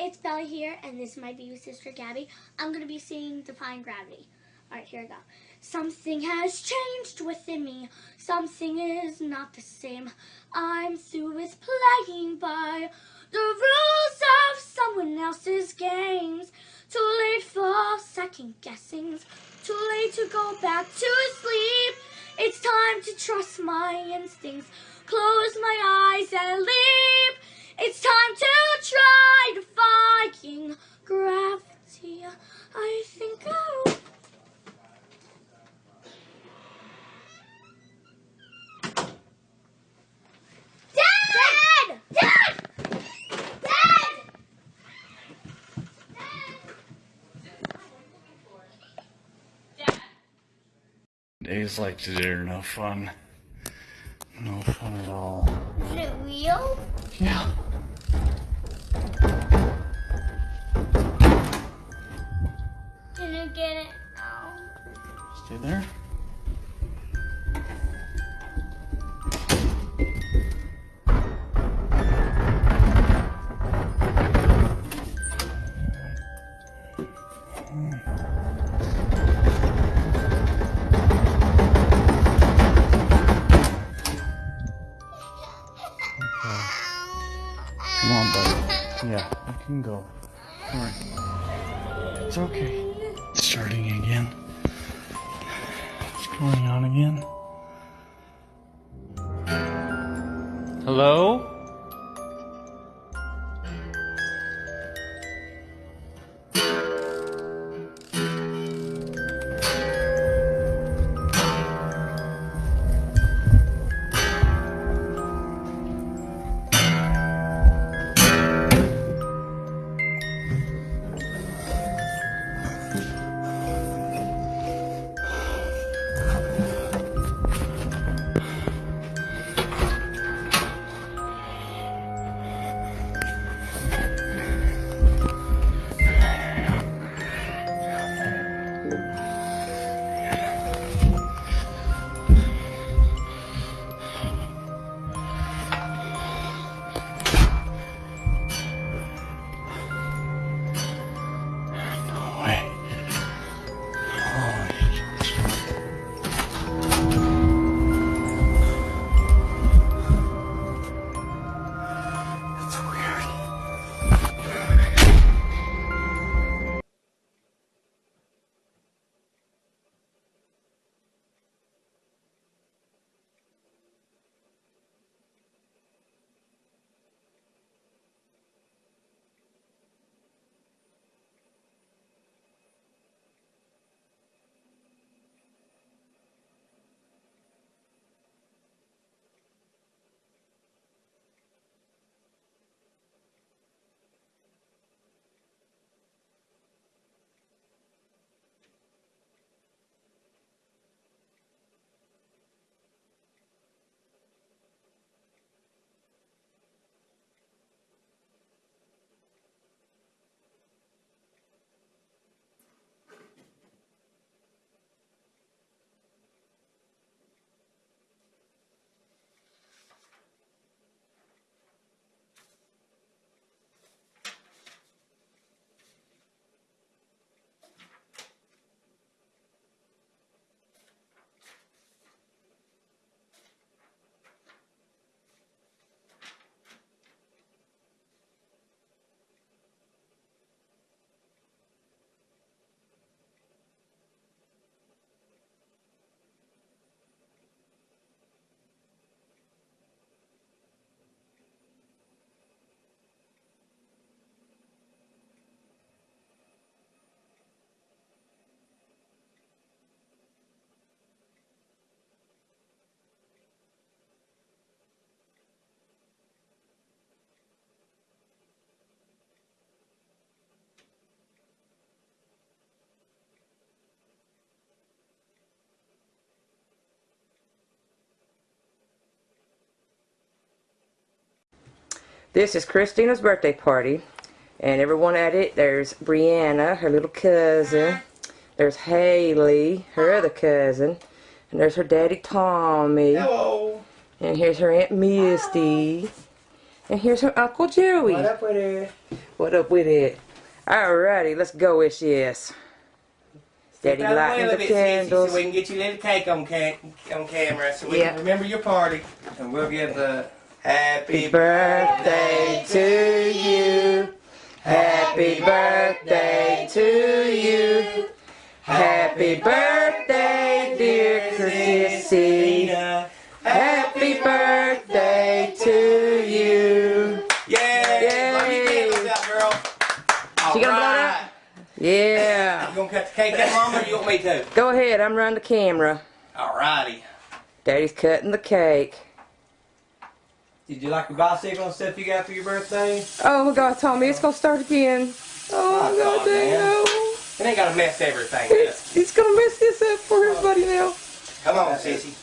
it's Bella here, and this is my baby sister Gabby. I'm going to be singing Defying Gravity. Alright, here we go. Something has changed within me. Something is not the same. I'm through with playing by the rules of someone else's games. Too late for second guessings. Too late to go back to sleep. It's time to trust my instincts. Close my eyes and leap. It's time to try defying gravity. I think I'll... Dad! Dad! Dad! Days like today are no fun. No fun at all. Is it real? Yeah. There. Come on, buddy. Yeah, I can go. Alright. It's okay. It's Starting again? This is Christina's birthday party. And everyone at it, there's Brianna, her little cousin. There's Haley, her other cousin. And there's her daddy Tommy. Hello. And here's her Aunt Misty. And here's her Uncle Joey. What up with it? What up with it? Alrighty, let's go, Ish. Daddy Step out lighting the way a bit, Sissy, candles. So we can get you a little cake on, ca- on camera so we Yeah. can remember your party. And we'll give the happy birthday to you. Happy birthday to you. Happy birthday, dear Chrissy. Happy birthday to you. Yeah! Blow your Yay. candles out, girl. She gonna blow it Yeah. You gonna cut the cake out, Mama, or you want me to? Go ahead, I'm running the camera. Alrighty. Daddy's cutting the cake. Did you like the bicycle and stuff you got for your birthday? Oh my god, Tommy, it's gonna start again. Oh my god, God, dang man. no. It ain't gotta mess everything up. He's, he's gonna mess this up for everybody now. Come on, Sissy.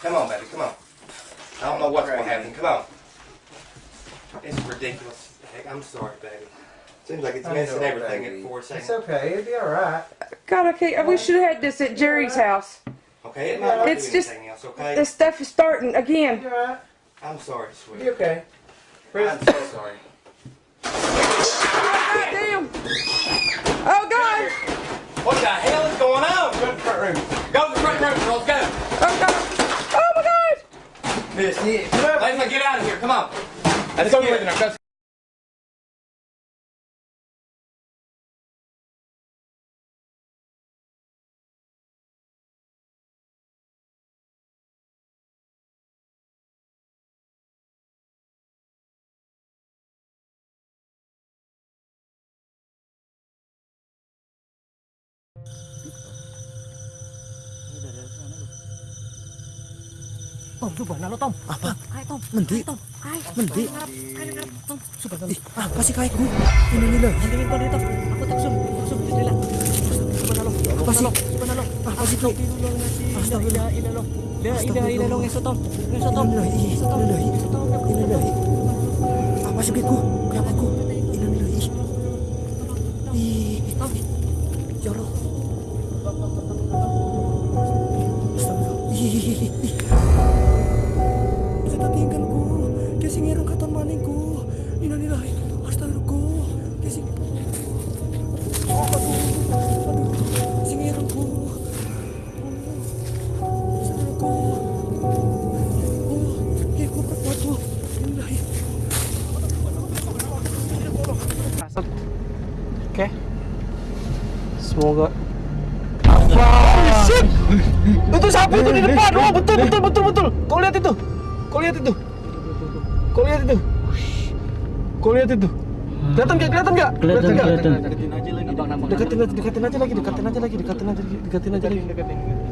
Come on, baby, come on. I don't know what's gonna happen. Come on. It's ridiculous. Heck, I'm sorry, baby. Seems like it's I messing know, everything baby. at four It's okay. It'll be all right. God, okay. can't. We should have had this at Jerry's house. Okay, it might not It's do just- anything else, okay? This stuff is starting again. It'll be all right. I'm sorry, It'll be sweetie. okay. I'm so sorry. Oh, God damn. Oh God. What the hell is going on? Go to the front room. Go to the front room, girls, go. Oh God. Oh my God. Miss it. Let's get out of here, come on. Let's go Tom, subhanallah Tom. Apa? Ayo Tom. Mendi. Tom. Ayo. Mendi. Tom. Subhanallah. Ah, apa sih kaiku? Ini nih loh. Kau deh Tom. Aku tak sum. Sum bismillah. Subhanallah. Apa sih? Subhanallah. Apa sih Tom? Astagfirullah. Ilallah. La ilaha illallah ngeso Tom. Ngeso Tom. Ngeso Tom. Ngeso Tom. Apa sih kaiku? Kenapa aku? Semoga. Apa? Shit! Itu sapu itu di depan. Oh, betul betul betul betul. Kau lihat itu. Kau lihat itu. Kau lihat itu. Kau lihat itu. Kelihatan nggak? Kelihatan nggak? Kelihatan nggak? Deketin aja, deketin aja lagi, deketin aja lagi, deketin aja lagi, deketin aja lagi,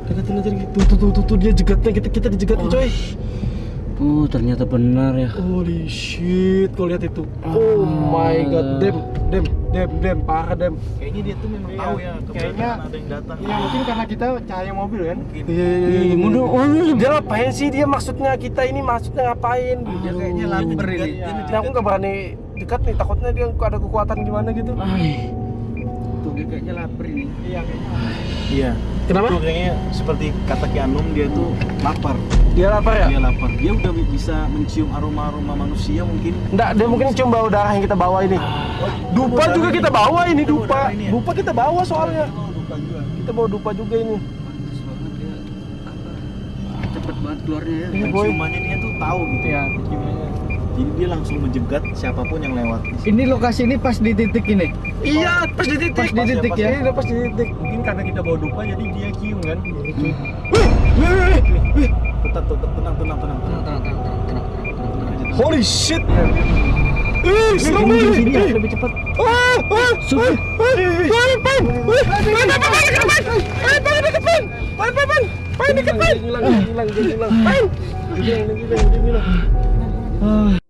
deketin aja lagi. Tuh tuh tuh tuh, tuh dia jegatnya kita kita dijegatin coy. Oh, ternyata benar ya. Holy shit, kau lihat itu. Oh my god, dem, dem, dem, dem, parah dem. Kayaknya dia tuh memang tahu ya kayaknya ada yang datang. Iya mungkin karena kita cahaya mobil kan. Iya iya iya. Mundur, oh, dia ngapain sih dia maksudnya kita ini maksudnya ngapain? Dia kayaknya lapar ini. Aku nggak berani dekat nih takutnya dia ada kekuatan gimana gitu. Dia kayaknya lapar ini. Iya kayaknya. Iya. Kenapa? Tuh kayaknya seperti kata Ki Anum dia tuh lapar. Dia lapar ya? Dia lapar. Dia udah bisa mencium aroma-aroma manusia mungkin. Enggak, dia mungkin cium bau darah yang kita bawa ini. Dupa juga kita bawa ini, dupa. ini ya? Dupa kita bawa soalnya. Juga. Kita bawa dupa juga ini. Cepet banget keluarnya ya. Iya, boy. Penciumannya dia tuh tahu gitu ya. Jadi dia langsung menjegat siapa pun yang lewat. Ini lokasi ini pas di titik ini. Iya, pas di titik. Pas di titik ya. Iya, pas di titik. Mungkin karena kita bawa dupa jadi dia cium kan. Wih, wih, wih, wih. Tetap tetap tenang tenang tenang. Tenang, tenang, tenang, tenang, tenang, tenang, tenang. Holy shit. Ih, serem banget. sini ya, Ih. lebih cepat. Ah, ah, Sudah. ah, ah, Pan, pan. Pan, pan, pan, pan, dekat, pan. Pan, pan, dekat, pan. Pan, pan, pan. Pan, dekat, pan. Hilang, hilang, hilang. Pan. Hilang, hilang, hilang, hilang.